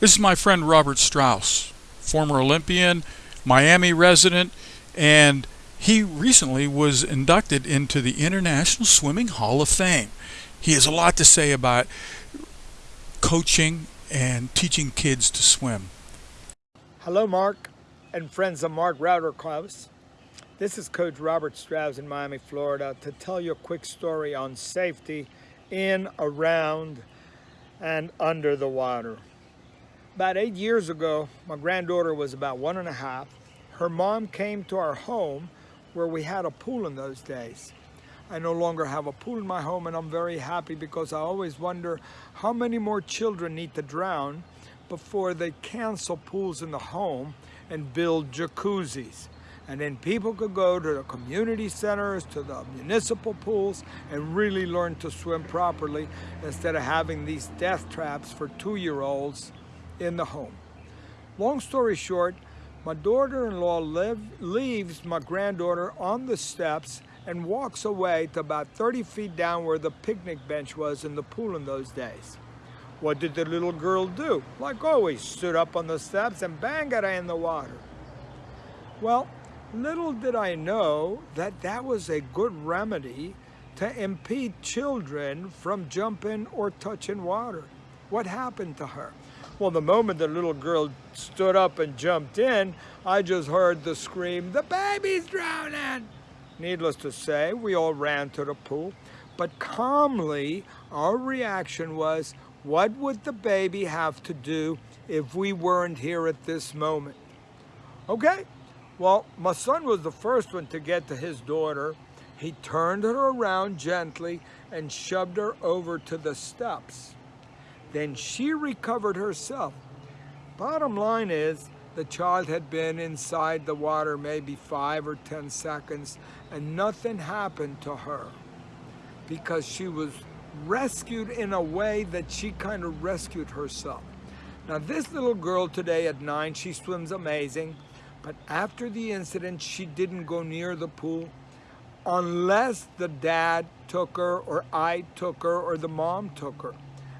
This is my friend Robert Strauss, former Olympian, Miami resident, and he recently was inducted into the International Swimming Hall of Fame. He has a lot to say about coaching and teaching kids to swim. Hello, Mark and friends of Mark Router. This is Coach Robert Strauss in Miami, Florida to tell you a quick story on safety in, around, and under the water. About eight years ago, my granddaughter was about one and a half. Her mom came to our home where we had a pool in those days. I no longer have a pool in my home and I'm very happy because I always wonder how many more children need to drown before they cancel pools in the home and build jacuzzis. And then people could go to the community centers, to the municipal pools, and really learn to swim properly instead of having these death traps for two-year-olds in the home. Long story short, my daughter-in-law leaves my granddaughter on the steps and walks away to about 30 feet down where the picnic bench was in the pool in those days. What did the little girl do? Like always, stood up on the steps and bang got her in the water. Well, Little did I know that that was a good remedy to impede children from jumping or touching water. What happened to her? Well, the moment the little girl stood up and jumped in, I just heard the scream, the baby's drowning! Needless to say, we all ran to the pool, but calmly, our reaction was, what would the baby have to do if we weren't here at this moment? Okay, well, my son was the first one to get to his daughter. He turned her around gently and shoved her over to the steps. Then she recovered herself. Bottom line is, the child had been inside the water maybe five or 10 seconds and nothing happened to her because she was rescued in a way that she kind of rescued herself. Now this little girl today at nine, she swims amazing. But after the incident, she didn't go near the pool unless the dad took her or I took her or the mom took her.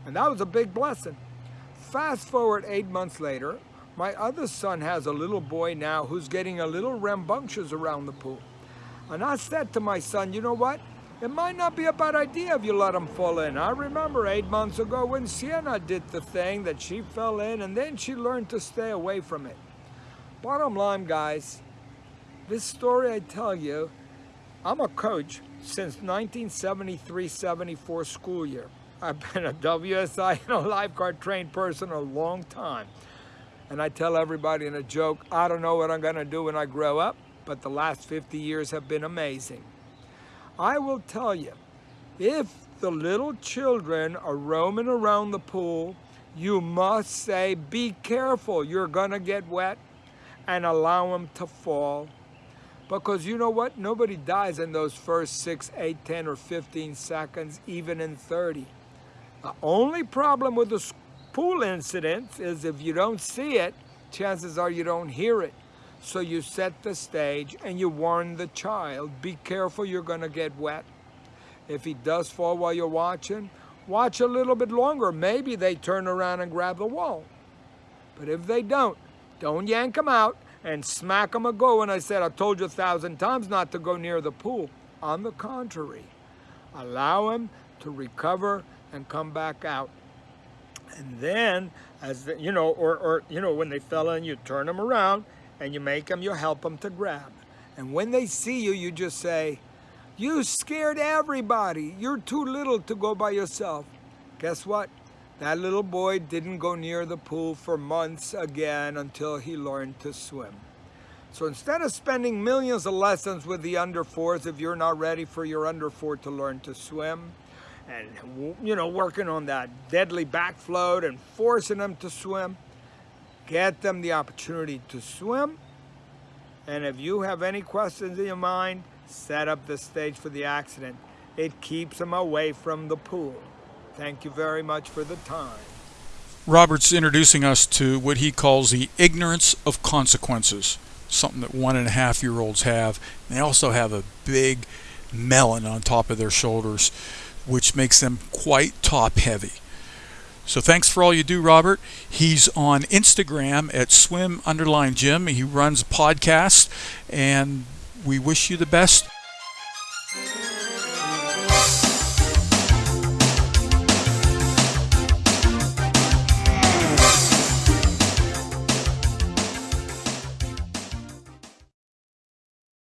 And that was a big blessing. Fast forward eight months later, my other son has a little boy now who's getting a little rambunctious around the pool. And I said to my son, you know what? It might not be a bad idea if you let him fall in. I remember eight months ago when Sienna did the thing that she fell in and then she learned to stay away from it. Bottom line, guys, this story I tell you, I'm a coach since 1973-74 school year. I've been a WSI and a lifeguard trained person a long time. And I tell everybody in a joke, I don't know what I'm gonna do when I grow up, but the last 50 years have been amazing. I will tell you, if the little children are roaming around the pool, you must say, be careful, you're gonna get wet and allow them to fall. Because you know what? Nobody dies in those first 6, 8, 10, or 15 seconds, even in 30. The only problem with the pool incident is if you don't see it, chances are you don't hear it. So you set the stage and you warn the child, be careful, you're gonna get wet. If he does fall while you're watching, watch a little bit longer. Maybe they turn around and grab the wall. But if they don't, don't yank them out and smack them a go. And I said, I told you a thousand times not to go near the pool. On the contrary, allow him to recover and come back out. And then, as the, you know, or, or, you know, when they fell in, you turn them around and you make them, you help them to grab. And when they see you, you just say, you scared everybody. You're too little to go by yourself. Guess what? That little boy didn't go near the pool for months again until he learned to swim. So instead of spending millions of lessons with the under fours, if you're not ready for your under four to learn to swim, and you know, working on that deadly back float and forcing them to swim, get them the opportunity to swim. And if you have any questions in your mind, set up the stage for the accident. It keeps them away from the pool. Thank you very much for the time. Robert's introducing us to what he calls the ignorance of consequences, something that one and a half year olds have. They also have a big melon on top of their shoulders, which makes them quite top heavy. So thanks for all you do, Robert. He's on Instagram at swim underline Jim. He runs a podcast, and we wish you the best